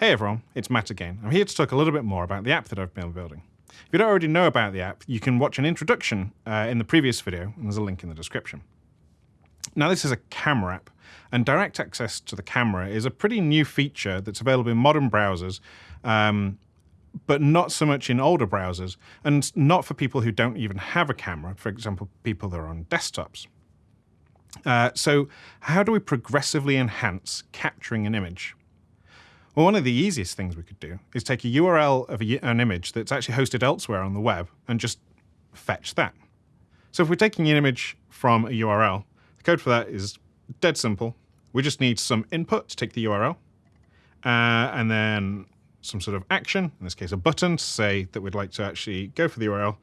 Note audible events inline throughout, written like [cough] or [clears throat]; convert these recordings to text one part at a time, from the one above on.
Hey everyone, it's Matt again. I'm here to talk a little bit more about the app that I've been building. If you don't already know about the app, you can watch an introduction uh, in the previous video, and there's a link in the description. Now this is a camera app, and direct access to the camera is a pretty new feature that's available in modern browsers, um, but not so much in older browsers, and not for people who don't even have a camera, for example, people that are on desktops. Uh, so how do we progressively enhance capturing an image? Well, one of the easiest things we could do is take a URL of a, an image that's actually hosted elsewhere on the web and just fetch that. So if we're taking an image from a URL, the code for that is dead simple. We just need some input to take the URL, uh, and then some sort of action, in this case a button, to say that we'd like to actually go for the URL,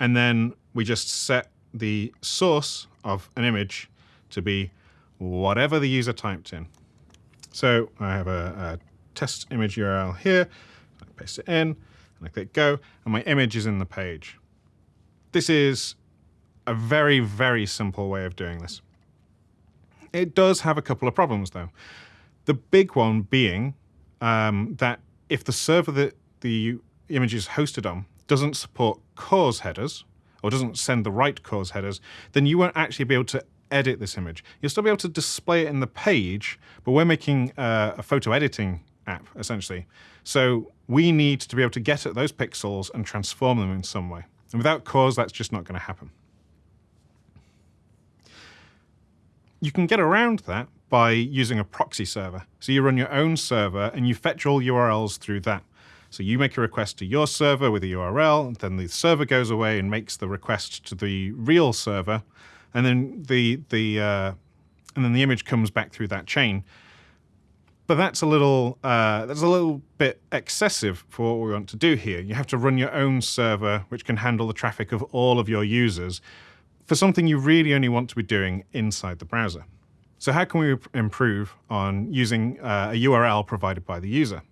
and then we just set the source of an image to be whatever the user typed in. So I have a, a test image URL here. I paste it in, and I click go, and my image is in the page. This is a very, very simple way of doing this. It does have a couple of problems, though. The big one being um, that if the server that the image is hosted on doesn't support CORS headers, or doesn't send the right CORS headers, then you won't actually be able to edit this image. You'll still be able to display it in the page, but we're making uh, a photo editing app, essentially. So we need to be able to get at those pixels and transform them in some way. And without CORS, that's just not going to happen. You can get around that by using a proxy server. So you run your own server and you fetch all URLs through that. So you make a request to your server with a URL, then the server goes away and makes the request to the real server, and then the the uh, and then the image comes back through that chain. But that's a little uh, that's a little bit excessive for what we want to do here. You have to run your own server, which can handle the traffic of all of your users, for something you really only want to be doing inside the browser. So how can we improve on using uh, a URL provided by the user?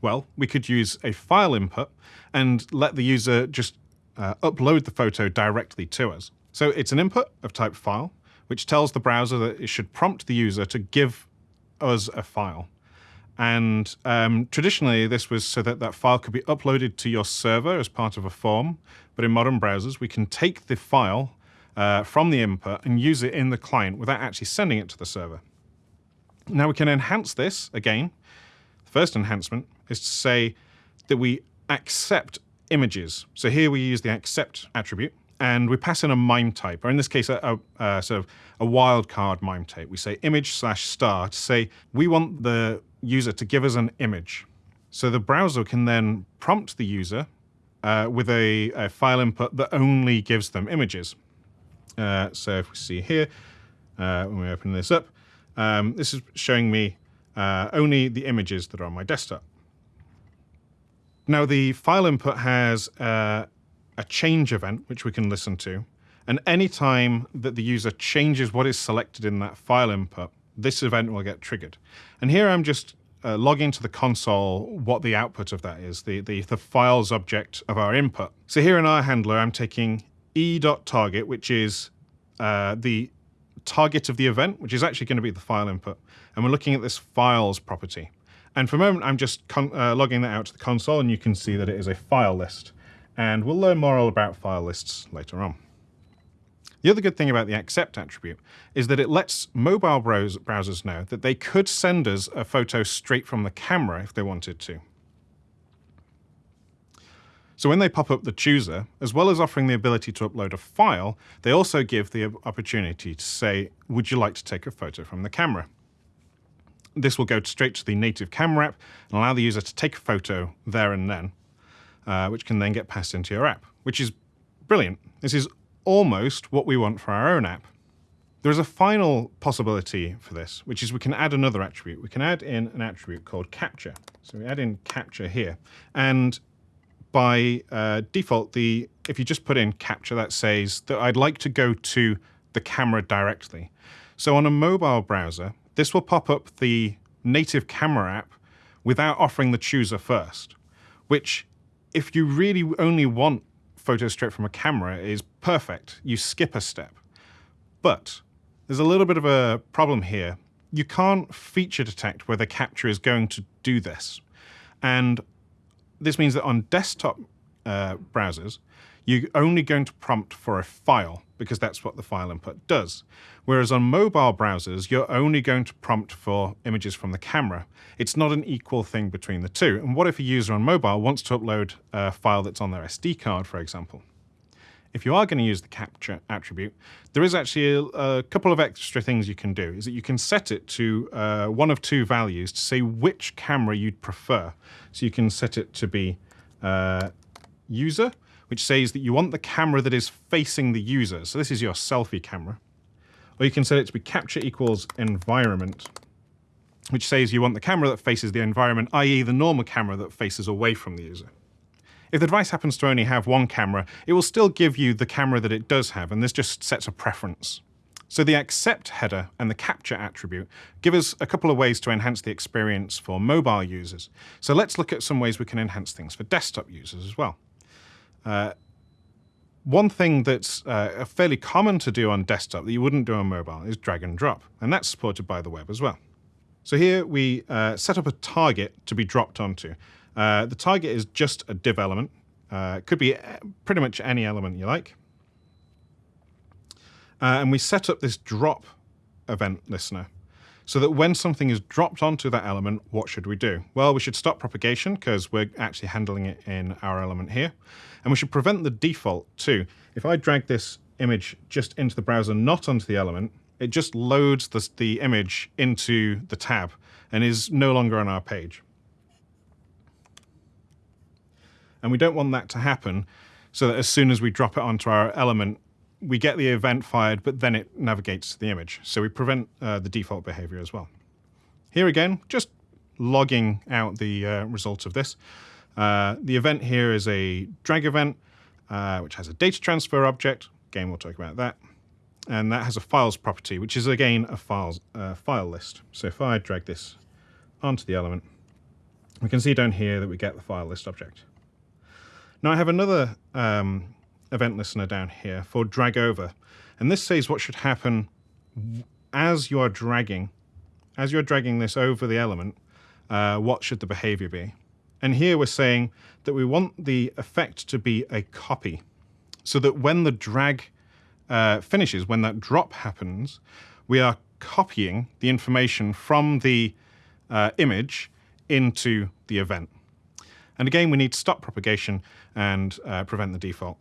Well, we could use a file input and let the user just uh, upload the photo directly to us. So it's an input of type file, which tells the browser that it should prompt the user to give us a file. And um, traditionally, this was so that that file could be uploaded to your server as part of a form. But in modern browsers, we can take the file uh, from the input and use it in the client without actually sending it to the server. Now we can enhance this again. The first enhancement is to say that we accept images. So here we use the accept attribute and we pass in a MIME type, or in this case, a, a, a sort of a wildcard MIME type. We say image slash star to say we want the user to give us an image. So the browser can then prompt the user uh, with a, a, file input that only gives them images. Uh, so if we see here, uh, when we open this up, um, this is showing me uh, only the images that are on my desktop. Now the file input has uh, a change event, which we can listen to. And any time that the user changes what is selected in that file input, this event will get triggered. And here I'm just uh, logging to the console what the output of that is, the, the, the files object of our input. So here in our handler, I'm taking e.target, which is uh, the target of the event, which is actually going to be the file input. And we're looking at this files property. And for a moment, I'm just uh, logging that out to the console, and you can see that it is a file list and we'll learn more about file lists later on. The other good thing about the accept attribute is that it lets mobile browsers know that they could send us a photo straight from the camera if they wanted to. So when they pop up the chooser, as well as offering the ability to upload a file, they also give the opportunity to say, would you like to take a photo from the camera? This will go straight to the native camera app and allow the user to take a photo there and then, uh, which can then get passed into your app, which is brilliant. This is almost what we want for our own app. There is a final possibility for this, which is we can add another attribute. We can add in an attribute called capture. So we add in capture here. And by uh, default, the if you just put in capture, that says that I'd like to go to the camera directly. So on a mobile browser, this will pop up the native camera app without offering the chooser first, which if you really only want photos straight from a camera is perfect. You skip a step. But there's a little bit of a problem here. You can't feature detect where the capture is going to do this. And this means that on desktop uh, browsers, you're only going to prompt for a file because that's what the file input does. Whereas on mobile browsers, you're only going to prompt for images from the camera. It's not an equal thing between the two. And what if a user on mobile wants to upload a file that's on their SD card, for example? If you are going to use the capture attribute, there is actually a, a couple of extra things you can do. Is that you can set it to uh, one of two values to say which camera you'd prefer. So you can set it to be uh, user, which says that you want the camera that is facing the user. So this is your selfie camera. Or you can set it to be capture equals environment, which says you want the camera that faces the environment, i.e. the normal camera that faces away from the user. If the device happens to only have one camera, it will still give you the camera that it does have, and this just sets a preference. So the accept header and the capture attribute give us a couple of ways to enhance the experience for mobile users. So let's look at some ways we can enhance things for desktop users as well. Uh, one thing that's uh, fairly common to do on desktop that you wouldn't do on mobile is drag and drop, and that's supported by the web as well. So here we uh, set up a target to be dropped onto. Uh, the target is just a div element. Uh, it could be uh, pretty much any element you like. Uh, and we set up this drop event listener so that when something is dropped onto that element, what should we do? Well, we should stop propagation because we're actually handling it in our element here. And we should prevent the default too. If I drag this image just into the browser, not onto the element, it just loads the, the image into the tab and is no longer on our page. And we don't want that to happen so that as soon as we drop it onto our element, we get the event fired, but then it navigates the image. So we prevent uh, the default behavior as well. Here again, just logging out the uh, result of this. Uh, the event here is a drag event, uh, which has a data transfer object. Again, we'll talk about that. And that has a files property, which is again a files, uh, file list. So if I drag this onto the element, we can see down here that we get the file list object. Now I have another um, event listener down here for drag over. And this says what should happen as you are dragging, as you're dragging this over the element, uh, what should the behavior be? And here we're saying that we want the effect to be a copy so that when the drag uh, finishes, when that drop happens, we are copying the information from the uh, image into the event. And again, we need stop propagation and uh, prevent the default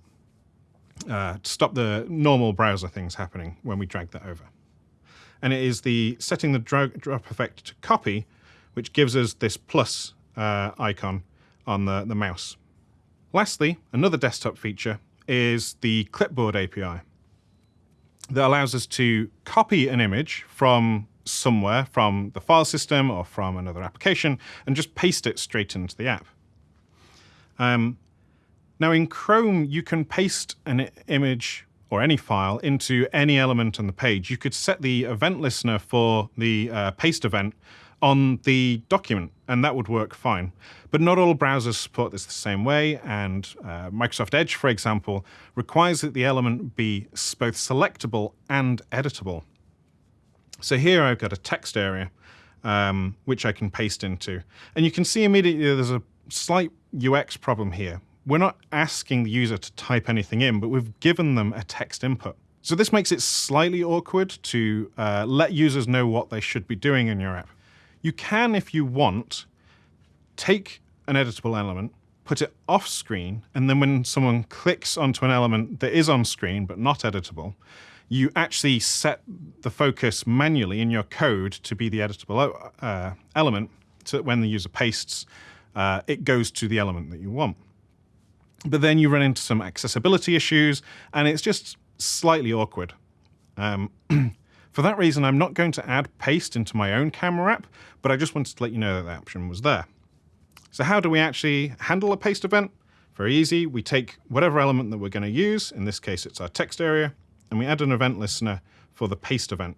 uh, to stop the normal browser things happening when we drag that over. And it is the setting the drag drop effect to copy, which gives us this plus uh, icon on the, the mouse. Lastly, another desktop feature is the clipboard API that allows us to copy an image from somewhere, from the file system or from another application, and just paste it straight into the app. Um, now in Chrome, you can paste an image or any file into any element on the page. You could set the event listener for the uh, paste event on the document, and that would work fine. But not all browsers support this the same way, and uh, Microsoft Edge, for example, requires that the element be both selectable and editable. So here I've got a text area, um, which I can paste into. And you can see immediately there's a slight UX problem here we're not asking the user to type anything in, but we've given them a text input. So this makes it slightly awkward to uh, let users know what they should be doing in your app. You can, if you want, take an editable element, put it off screen, and then when someone clicks onto an element that is on screen but not editable, you actually set the focus manually in your code to be the editable uh, element so that when the user pastes, uh, it goes to the element that you want. But then you run into some accessibility issues, and it's just slightly awkward. Um, [clears throat] for that reason, I'm not going to add paste into my own camera app, but I just wanted to let you know that that option was there. So how do we actually handle a paste event? Very easy. We take whatever element that we're going to use, in this case it's our text area, and we add an event listener for the paste event.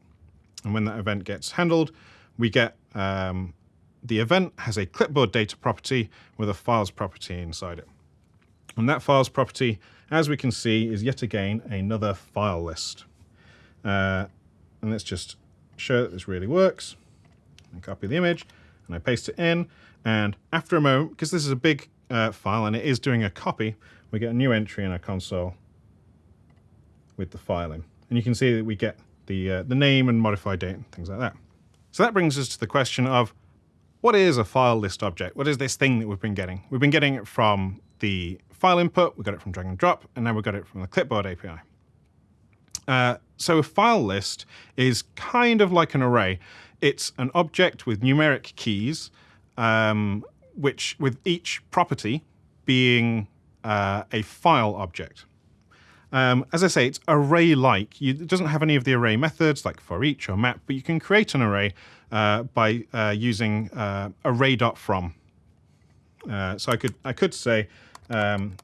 And when that event gets handled, we get um, the event has a clipboard data property with a files property inside it. And that files property, as we can see, is yet again another file list. Uh, and let's just show that this really works. I copy the image and I paste it in. And after a moment, because this is a big uh, file and it is doing a copy, we get a new entry in our console with the file in. And you can see that we get the, uh, the name and modified date and things like that. So that brings us to the question of what is a file list object? What is this thing that we've been getting? We've been getting it from the file input, we got it from drag and drop, and now we got it from the clipboard API. Uh, so a file list is kind of like an array. It's an object with numeric keys, um, which with each property being uh, a file object. Um, as I say, it's array-like. It doesn't have any of the array methods like for each or map, but you can create an array uh, by uh, using uh, array.from. Uh, so I could I could say um,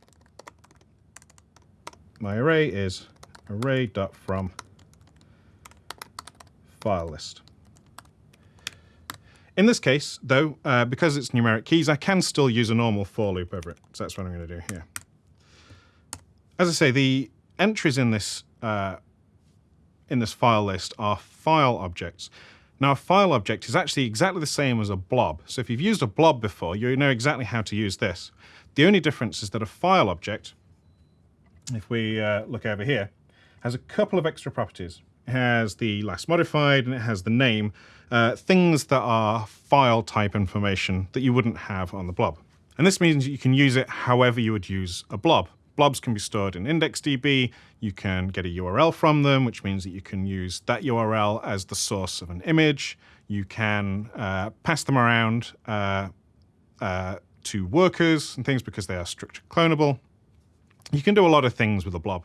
my array is array.from file list. In this case, though, uh, because it's numeric keys, I can still use a normal for loop over it. So that's what I'm going to do here. As I say, the entries in this uh, in this file list are file objects. Now, a file object is actually exactly the same as a blob. So if you've used a blob before, you know exactly how to use this. The only difference is that a file object, if we uh, look over here, has a couple of extra properties. It has the last modified and it has the name, uh, things that are file type information that you wouldn't have on the blob. And this means you can use it however you would use a blob. Blobs can be stored in IndexedDB. You can get a URL from them, which means that you can use that URL as the source of an image. You can uh, pass them around uh, uh, to workers and things because they are structured clonable. You can do a lot of things with a blob.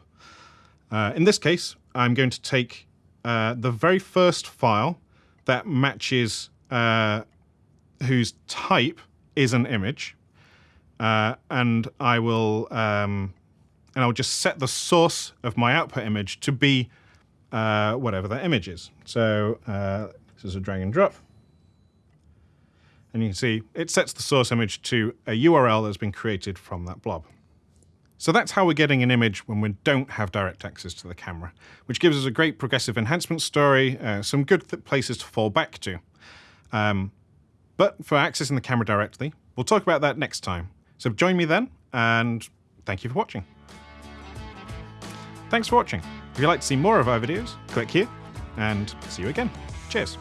Uh, in this case, I'm going to take uh, the very first file that matches uh, whose type is an image, and I will um, and I'll just set the source of my output image to be uh, whatever that image is. So uh, this is a drag and drop. And you can see it sets the source image to a URL that's been created from that blob. So that's how we're getting an image when we don't have direct access to the camera, which gives us a great progressive enhancement story, uh, some good places to fall back to. Um, but for accessing the camera directly, we'll talk about that next time. So join me then, and thank you for watching. Thanks for watching. If you'd like to see more of our videos, click here, and see you again. Cheers.